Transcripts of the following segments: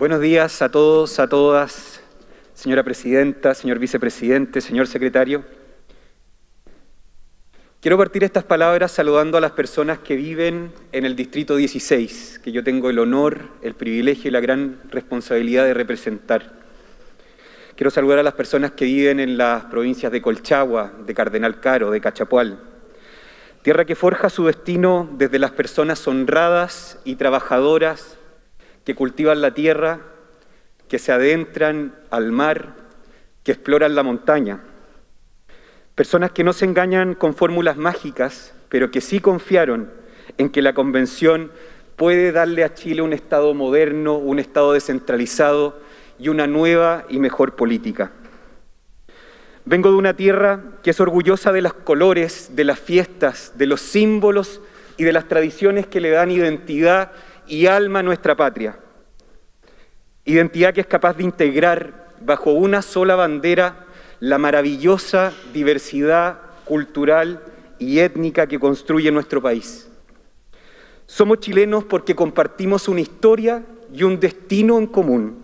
Buenos días a todos, a todas, señora presidenta, señor vicepresidente, señor secretario. Quiero partir estas palabras saludando a las personas que viven en el Distrito 16, que yo tengo el honor, el privilegio y la gran responsabilidad de representar. Quiero saludar a las personas que viven en las provincias de Colchagua, de Cardenal Caro, de Cachapual, tierra que forja su destino desde las personas honradas y trabajadoras que cultivan la tierra, que se adentran al mar, que exploran la montaña. Personas que no se engañan con fórmulas mágicas, pero que sí confiaron en que la Convención puede darle a Chile un Estado moderno, un Estado descentralizado y una nueva y mejor política. Vengo de una tierra que es orgullosa de los colores, de las fiestas, de los símbolos y de las tradiciones que le dan identidad y alma nuestra patria. Identidad que es capaz de integrar bajo una sola bandera la maravillosa diversidad cultural y étnica que construye nuestro país. Somos chilenos porque compartimos una historia y un destino en común.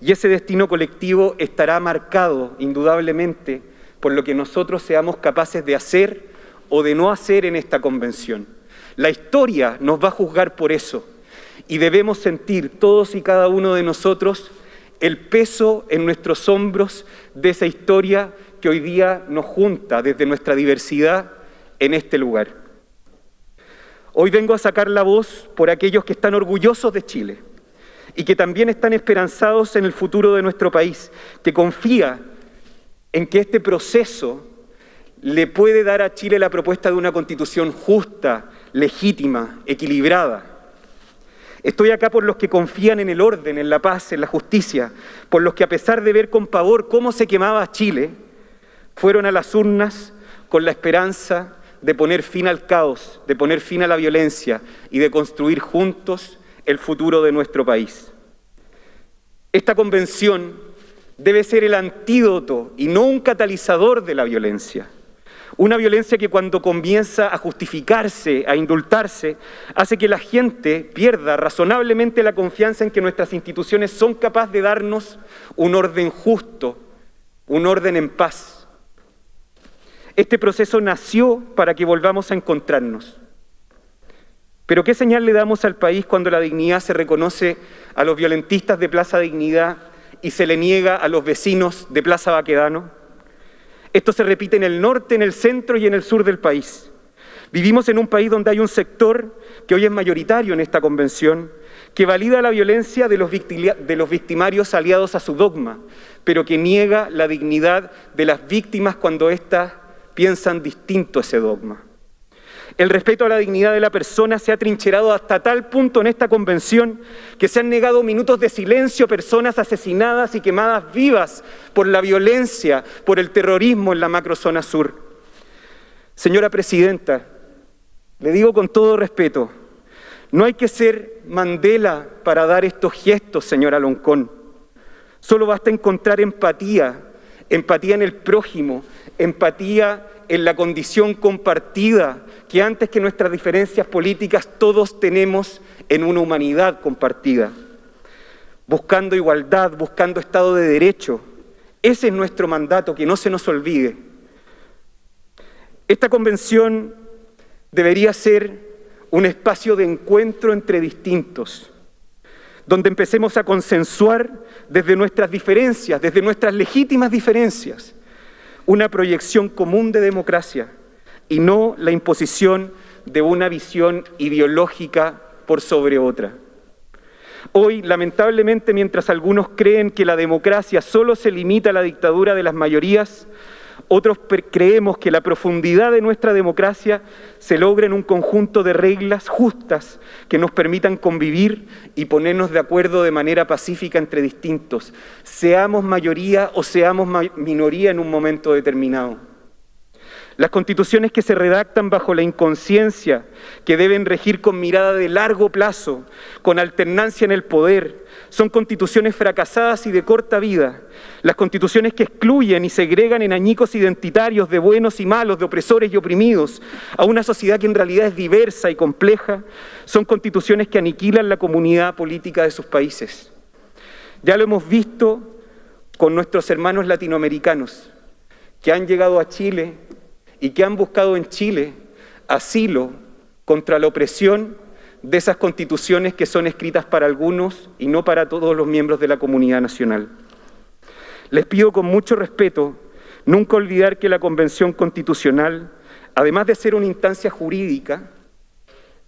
Y ese destino colectivo estará marcado, indudablemente, por lo que nosotros seamos capaces de hacer o de no hacer en esta convención. La historia nos va a juzgar por eso y debemos sentir todos y cada uno de nosotros el peso en nuestros hombros de esa historia que hoy día nos junta desde nuestra diversidad en este lugar. Hoy vengo a sacar la voz por aquellos que están orgullosos de Chile y que también están esperanzados en el futuro de nuestro país, que confía en que este proceso le puede dar a Chile la propuesta de una constitución justa, legítima, equilibrada. Estoy acá por los que confían en el orden, en la paz, en la justicia, por los que a pesar de ver con pavor cómo se quemaba Chile, fueron a las urnas con la esperanza de poner fin al caos, de poner fin a la violencia y de construir juntos el futuro de nuestro país. Esta convención debe ser el antídoto y no un catalizador de la violencia. Una violencia que cuando comienza a justificarse, a indultarse, hace que la gente pierda razonablemente la confianza en que nuestras instituciones son capaces de darnos un orden justo, un orden en paz. Este proceso nació para que volvamos a encontrarnos. Pero ¿qué señal le damos al país cuando la dignidad se reconoce a los violentistas de Plaza Dignidad y se le niega a los vecinos de Plaza Baquedano? Esto se repite en el norte, en el centro y en el sur del país. Vivimos en un país donde hay un sector que hoy es mayoritario en esta convención, que valida la violencia de los, victimarios aliados a su dogma, pero que niega la dignidad de las víctimas cuando éstas piensan distinto ese dogma. El respeto a la dignidad de la persona se ha trincherado hasta tal punto en esta convención que se han negado minutos de silencio a personas asesinadas y quemadas vivas por la violencia, por el terrorismo en la macrozona sur. Señora Presidenta, le digo con todo respeto, no hay que ser Mandela para dar estos gestos, señora Loncón. Solo basta encontrar empatía, empatía en el prójimo, empatía en la condición compartida que antes que nuestras diferencias políticas todos tenemos en una humanidad compartida, buscando igualdad, buscando Estado de Derecho. Ese es nuestro mandato, que no se nos olvide. Esta convención debería ser un espacio de encuentro entre distintos, donde empecemos a consensuar desde nuestras diferencias, desde nuestras legítimas diferencias, una proyección común de democracia y no la imposición de una visión ideológica por sobre otra. Hoy, lamentablemente, mientras algunos creen que la democracia solo se limita a la dictadura de las mayorías, otros creemos que la profundidad de nuestra democracia se logra en un conjunto de reglas justas que nos permitan convivir y ponernos de acuerdo de manera pacífica entre distintos, seamos mayoría o seamos minoría en un momento determinado. Las constituciones que se redactan bajo la inconsciencia, que deben regir con mirada de largo plazo, con alternancia en el poder, son constituciones fracasadas y de corta vida. Las constituciones que excluyen y segregan en añicos identitarios de buenos y malos, de opresores y oprimidos, a una sociedad que en realidad es diversa y compleja, son constituciones que aniquilan la comunidad política de sus países. Ya lo hemos visto con nuestros hermanos latinoamericanos que han llegado a Chile y que han buscado en Chile asilo contra la opresión de esas constituciones que son escritas para algunos y no para todos los miembros de la comunidad nacional. Les pido con mucho respeto nunca olvidar que la Convención Constitucional, además de ser una instancia jurídica,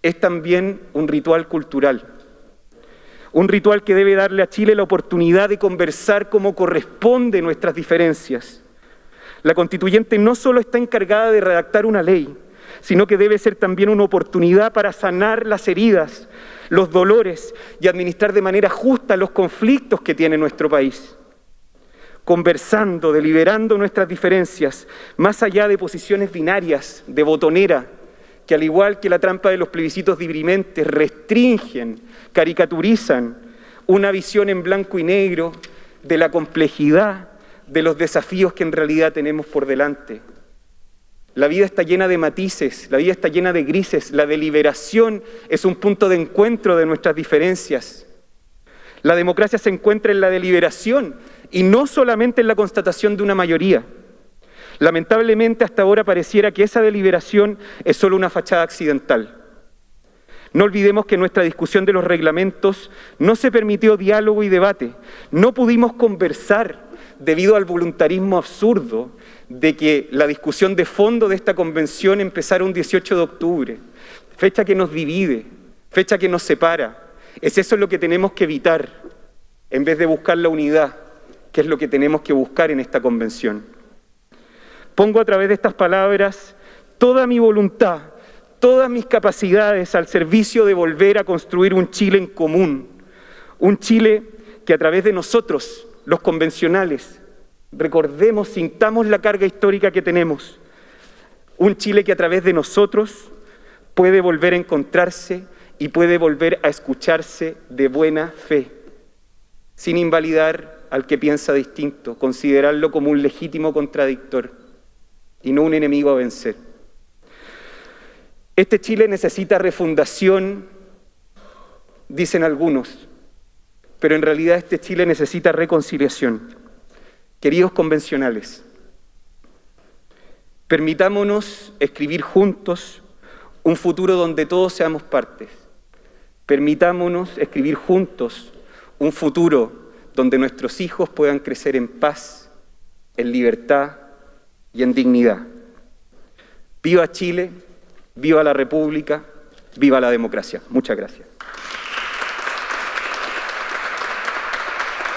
es también un ritual cultural. Un ritual que debe darle a Chile la oportunidad de conversar como corresponde nuestras diferencias. La constituyente no solo está encargada de redactar una ley, sino que debe ser también una oportunidad para sanar las heridas, los dolores y administrar de manera justa los conflictos que tiene nuestro país. Conversando, deliberando nuestras diferencias, más allá de posiciones binarias, de botonera, que al igual que la trampa de los plebiscitos diprimentes restringen, caricaturizan una visión en blanco y negro de la complejidad de los desafíos que en realidad tenemos por delante. La vida está llena de matices, la vida está llena de grises, la deliberación es un punto de encuentro de nuestras diferencias. La democracia se encuentra en la deliberación y no solamente en la constatación de una mayoría. Lamentablemente hasta ahora pareciera que esa deliberación es solo una fachada accidental. No olvidemos que nuestra discusión de los reglamentos no se permitió diálogo y debate, no pudimos conversar debido al voluntarismo absurdo de que la discusión de fondo de esta convención empezara un 18 de octubre, fecha que nos divide, fecha que nos separa. Es eso lo que tenemos que evitar, en vez de buscar la unidad, que es lo que tenemos que buscar en esta convención. Pongo a través de estas palabras toda mi voluntad, todas mis capacidades al servicio de volver a construir un Chile en común, un Chile que a través de nosotros, los convencionales, recordemos, sintamos la carga histórica que tenemos. Un Chile que a través de nosotros puede volver a encontrarse y puede volver a escucharse de buena fe, sin invalidar al que piensa distinto, considerarlo como un legítimo contradictor y no un enemigo a vencer. Este Chile necesita refundación, dicen algunos, pero en realidad este Chile necesita reconciliación. Queridos convencionales, permitámonos escribir juntos un futuro donde todos seamos partes. Permitámonos escribir juntos un futuro donde nuestros hijos puedan crecer en paz, en libertad y en dignidad. Viva Chile, viva la República, viva la democracia. Muchas gracias.